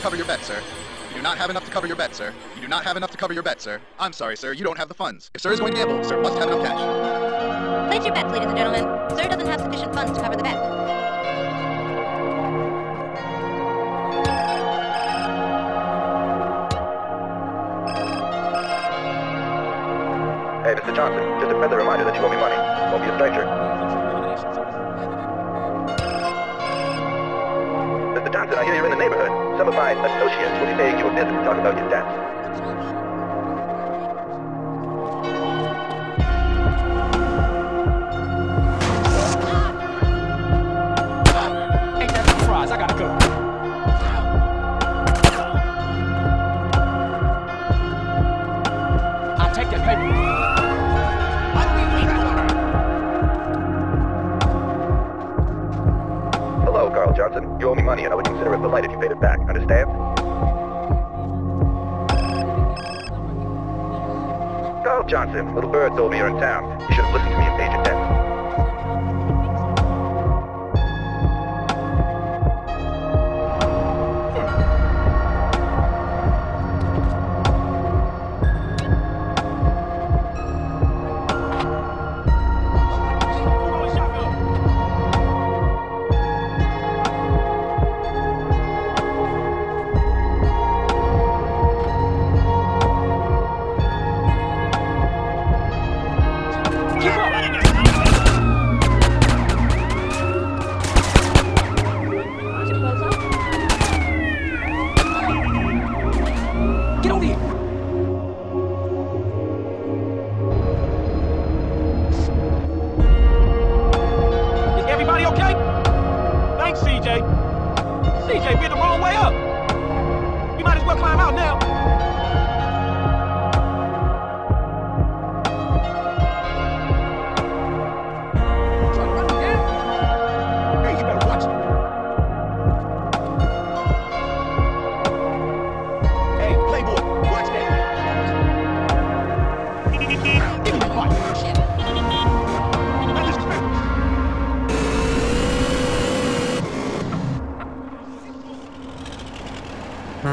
to cover your bet, sir. You do not have enough to cover your bet, sir. You do not have enough to cover your bet, sir. I'm sorry, sir. You don't have the funds. If sir is going to gamble, sir must have enough cash. Place your bets, ladies and gentlemen. Sir doesn't have sufficient funds to cover the bet. Hey, Mr. Johnson, just a friendly reminder that you owe me money. Won't be a stranger. Some of my associates will be paying you a visit to talk about your debts. You owe me money and I would consider it polite if you paid it back. Understand? Carl Johnson, little bird told me you're in town. You should have listened to me and paid your debts.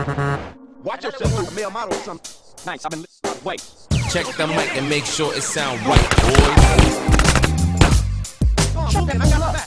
Watch yourself like a male model or something. Nice, I've been li- Wait. Check the mic and make sure it sound right, boys. Shoot that, I got my back.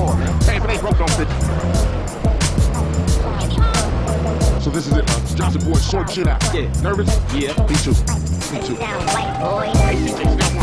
same bucket ass car, man. Hey, if it ain't broke, don't fix. So this is it, huh? Johnson boy, short shit out. Yeah. Nervous? Yeah. Me too. Me too. Hey, CJ, snap